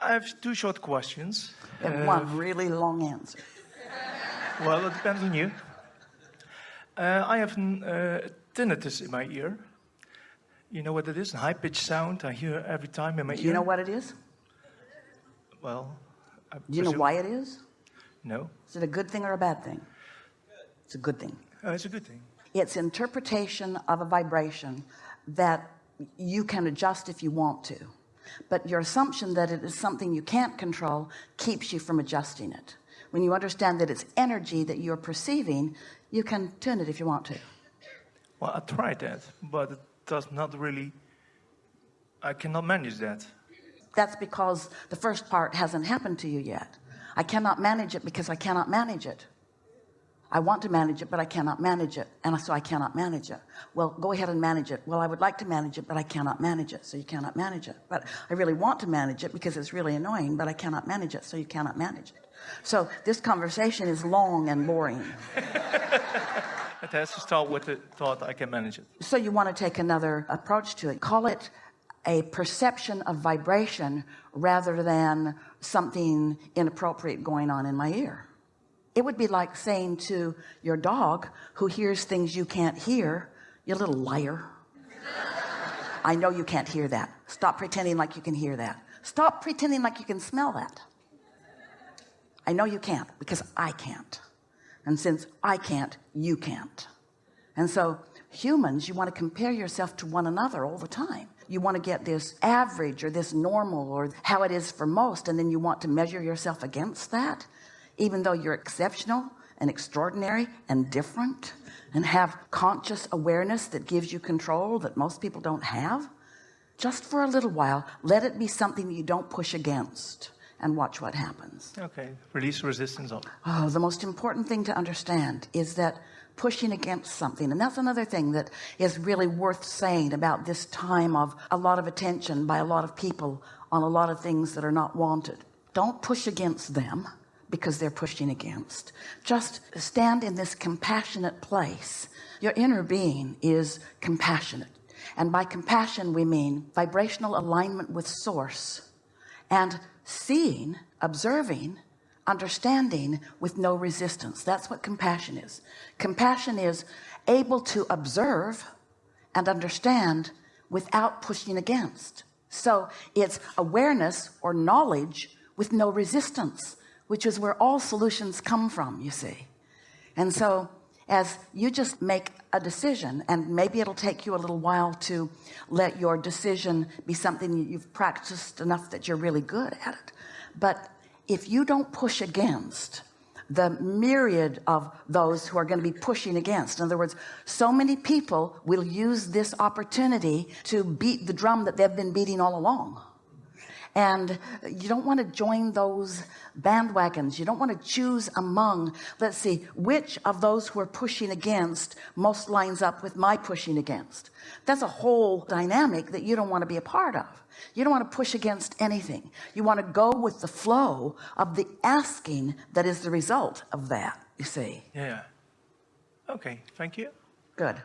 I have two short questions. And Uh, one really long answer. well, it depends on you. Uh, I have uh, tinnitus in my ear. You know what it is? A high-pitched sound I hear every time in my Do ear. you know what it is? Well, I Do you know why it is? No. Is it a good thing or a bad thing? It's a good thing. Uh, it's a good thing. It's interpretation of a vibration that you can adjust if you want to. But your assumption that it is something you can't control keeps you from adjusting it. When you understand that it's energy that you're perceiving, you can tune it if you want to. Well, I tried that, but it does not really. I cannot manage that. That's because the first part hasn't happened to you yet. I cannot manage it because I cannot manage it. I want to manage it, but I cannot manage it. And so I cannot manage it. Well, go ahead and manage it. Well, I would like to manage it, but I cannot manage it. So you cannot manage it. But I really want to manage it because it's really annoying, but I cannot manage it. So you cannot manage it. So this conversation is long and boring. It has to start with the thought I can manage it. So you want to take another approach to it. Call it a perception of vibration rather than something inappropriate going on in my ear. It would be like saying to your dog who hears things you can't hear, you little liar. I know you can't hear that. Stop pretending like you can hear that. Stop pretending like you can smell that. I know you can't because I can't. And since I can't, you can't. And so humans, you want to compare yourself to one another all the time. You want to get this average or this normal or how it is for most. And then you want to measure yourself against that, even though you're exceptional and extraordinary and different and have conscious awareness that gives you control that most people don't have. Just for a little while, let it be something you don't push against and watch what happens. Okay, release resistance on. Oh, the most important thing to understand is that pushing against something, and that's another thing that is really worth saying about this time of a lot of attention by a lot of people on a lot of things that are not wanted. Don't push against them because they're pushing against. Just stand in this compassionate place. Your inner being is compassionate. And by compassion, we mean vibrational alignment with source and seeing, observing, understanding with no resistance. That's what compassion is. Compassion is able to observe and understand without pushing against. So it's awareness or knowledge with no resistance, which is where all solutions come from, you see. And so as you just make a decision and maybe it'll take you a little while to let your decision be something you've practiced enough that you're really good at it but if you don't push against the myriad of those who are going to be pushing against in other words so many people will use this opportunity to beat the drum that they've been beating all along and you don't want to join those bandwagons. You don't want to choose among let's see which of those who are pushing against most lines up with my pushing against? That's a whole dynamic that you don't want to be a part of. You don't want to push against anything. You want to go with the flow of the asking that is the result of that you see. Yeah. Okay, thank you. good